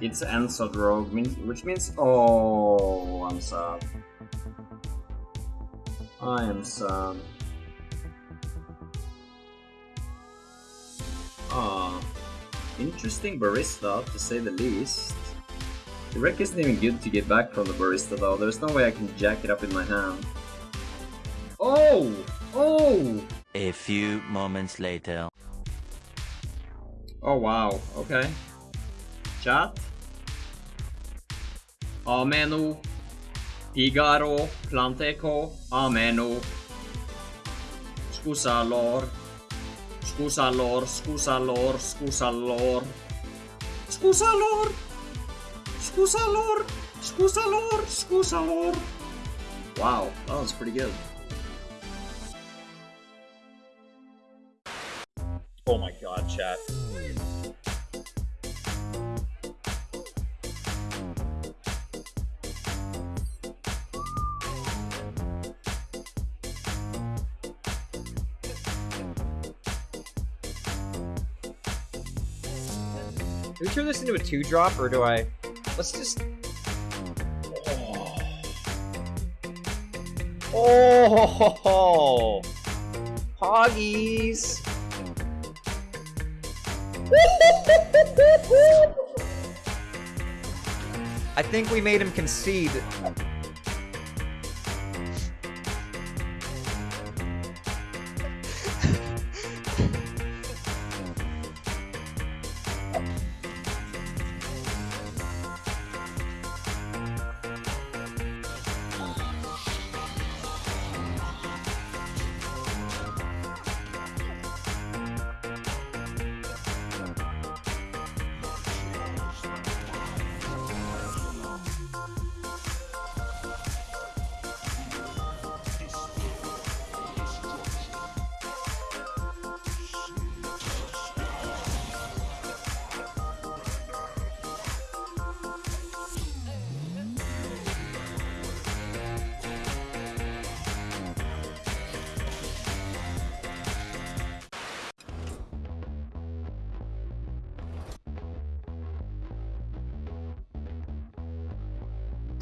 It's Enso Rogue, which means... Oh, I'm sad. I am sad. Ah, interesting barista, to say the least. The wreck isn't even good to get back from the barista though, there's no way I can jack it up in my hand. Oh! Oh! A few moments later. Oh wow, okay. Chat? Ameno. Figaro. Planteco. Ameno. Scusa lor. Scusa lor, scusa lor, scusa lor. Scusa lor! Scusa lor! Scusa lor! Scusa lor! Wow, that was pretty good. Oh my god, chat. Do we turn this into a two drop or do I? Let's just. Oh, oh, Hoggies. I think we made him concede.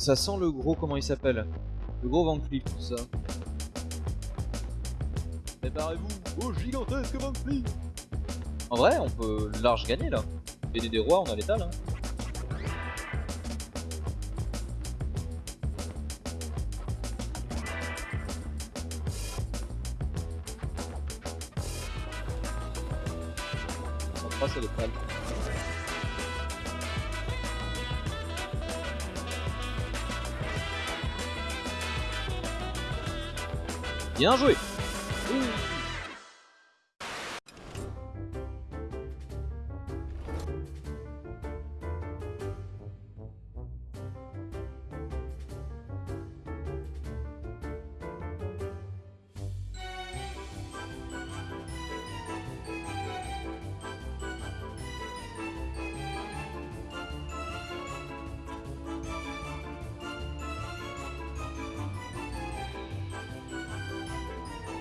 Ça sent le gros, comment il s'appelle? Le gros Van tout ça. Préparez-vous au gigantesque Van En vrai, on peut large gagner là. BD des rois, on a l'étal. Hein. On passe à Bien joué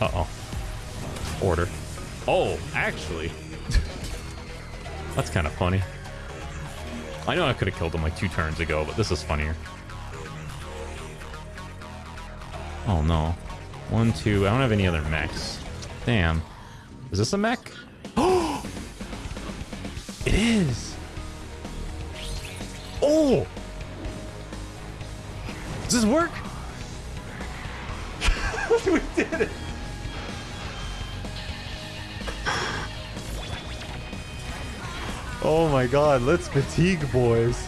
Uh-oh. Order. Oh, actually. That's kind of funny. I know I could have killed him like two turns ago, but this is funnier. Oh no. One, two. I don't have any other mechs. Damn. Is this a mech? Oh! It is! Oh! Does this work? we did it! Oh my god, let's fatigue, boys.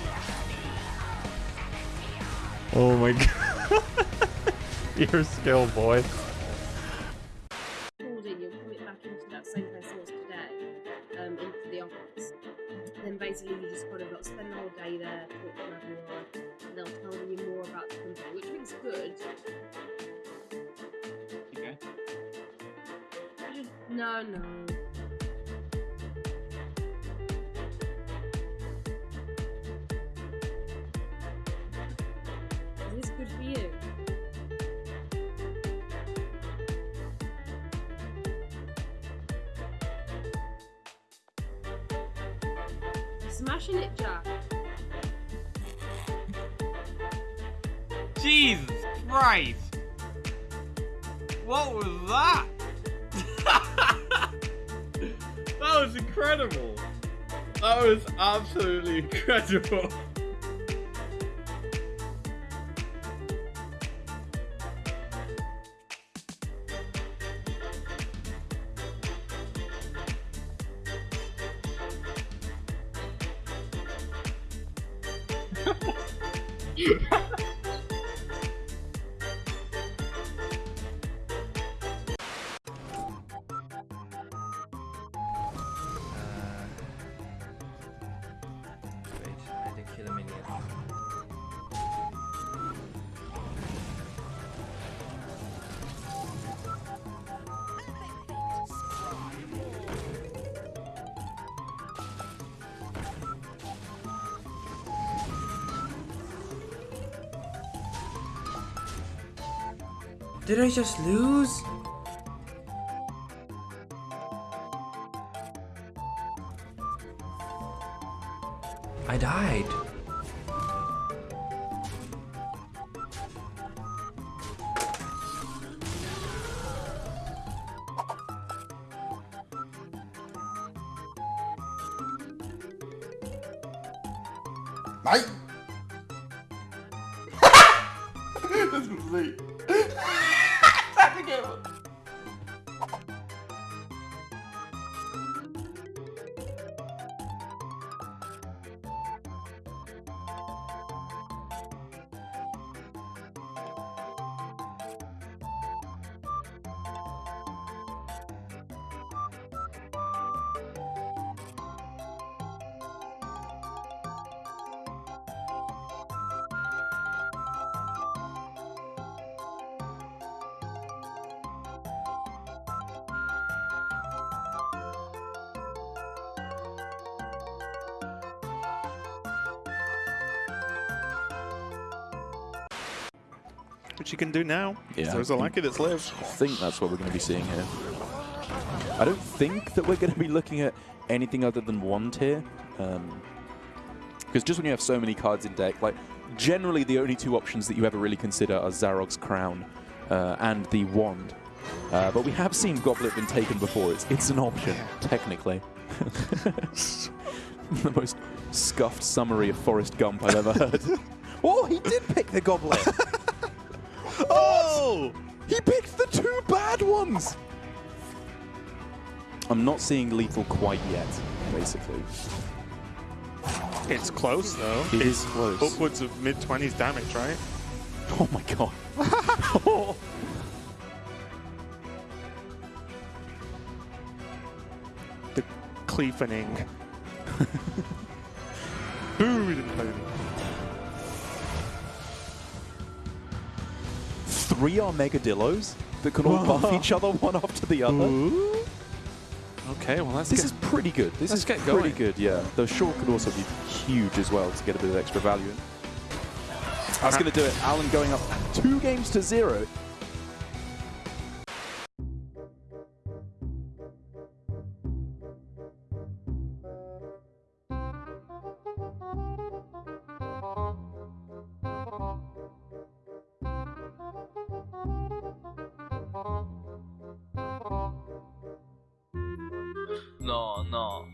Oh my god. Your skill, boy. You're put it. Then basically you just kind of spend the whole day there, and they'll tell you more about the which means good. No, no. Smashing it, Jack. Jesus Christ! What was that? that was incredible. That was absolutely incredible. Did I just lose? I died. Nei! det ゲーム Which you can do now. Yeah. There's a lucky that's left. I think that's what we're going to be seeing here. I don't think that we're going to be looking at anything other than one tier. Because just when you have so many cards in deck, like generally the only two options that you ever really consider are Zarog's Crown uh, and the Wand. Uh, but we have seen Goblet been taken before. It's, it's an option, technically. the most scuffed summary of Forrest Gump I've ever heard. oh, he did pick the Goblet! Oh! He picked the two bad ones! I'm not seeing lethal quite yet, basically. It's close though. It it's is close. Upwards of mid 20s damage, right? Oh my god. The cleavening. Boo! We didn't Three Armagedillos that can all buff each other one after the other. Okay, well let's This is pretty good. This is pretty going. good, yeah. Though short could also be huge as well to get a bit of extra value in. That's going to do it. Alan going up two games to zero. no no